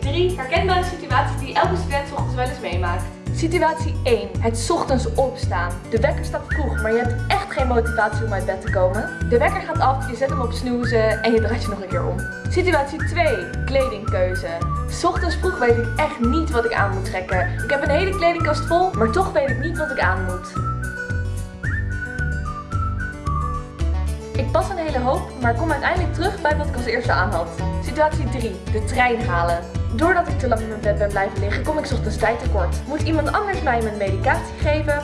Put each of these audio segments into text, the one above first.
drie herkenbare situaties die elke student ochtends wel eens meemaakt. Situatie 1. Het ochtends opstaan. De wekker staat vroeg, maar je hebt echt geen motivatie om uit bed te komen. De wekker gaat af, je zet hem op snoezen en je draait je nog een keer om. Situatie 2. Kledingkeuze. Ochtends vroeg weet ik echt niet wat ik aan moet trekken. Ik heb een hele kledingkast vol, maar toch weet ik niet wat ik aan moet. Ik pas een hele hoop, maar kom uiteindelijk terug bij wat ik als eerste aan had. Situatie 3. De trein halen. Doordat ik te lang in mijn bed ben blijven liggen, kom ik ochtends tijd tekort. Moet iemand anders mij mijn medicatie geven?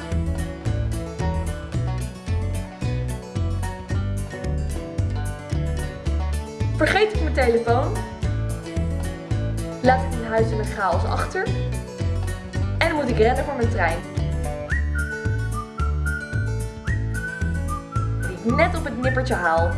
Vergeet ik mijn telefoon? Laat ik mijn huiselijk chaos achter? En dan moet ik rennen voor mijn trein. Net op het nippertje haal.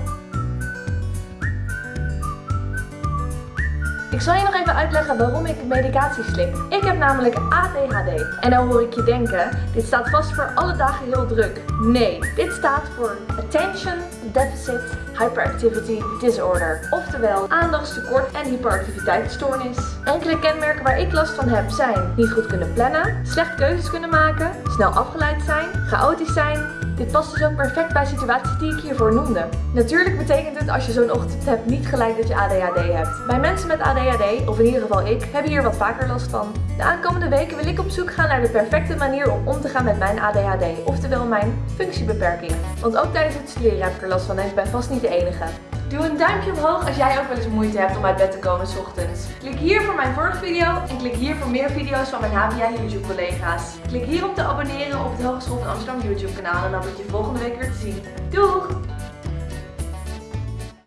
Ik zal je nog even uitleggen waarom ik medicatie slik. Ik heb namelijk ADHD. En dan hoor ik je denken, dit staat vast voor alle dagen heel druk. Nee, dit staat voor Attention Deficit Hyperactivity Disorder. Oftewel aandachtstekort en hyperactiviteitsstoornis. Enkele kenmerken waar ik last van heb zijn niet goed kunnen plannen, slecht keuzes kunnen maken, snel afgeleid zijn, chaotisch zijn, dit past dus ook perfect bij situaties die ik hiervoor noemde. Natuurlijk betekent het als je zo'n ochtend hebt niet gelijk dat je ADHD hebt. Bij mensen met ADHD, of in ieder geval ik, hebben hier wat vaker last van. De aankomende weken wil ik op zoek gaan naar de perfecte manier om om te gaan met mijn ADHD, oftewel mijn functiebeperking. Want ook tijdens het studeren heb ik er last van en ik ben vast niet de enige. Doe een duimpje omhoog als jij ook wel eens moeite hebt om uit bed te komen s ochtends. Klik hier voor mijn vorige video en klik hier voor meer video's van mijn HBA YouTube collega's. Klik hier om te abonneren op het Hogeschool van Amsterdam YouTube kanaal en dan word je volgende week weer te zien. Doeg!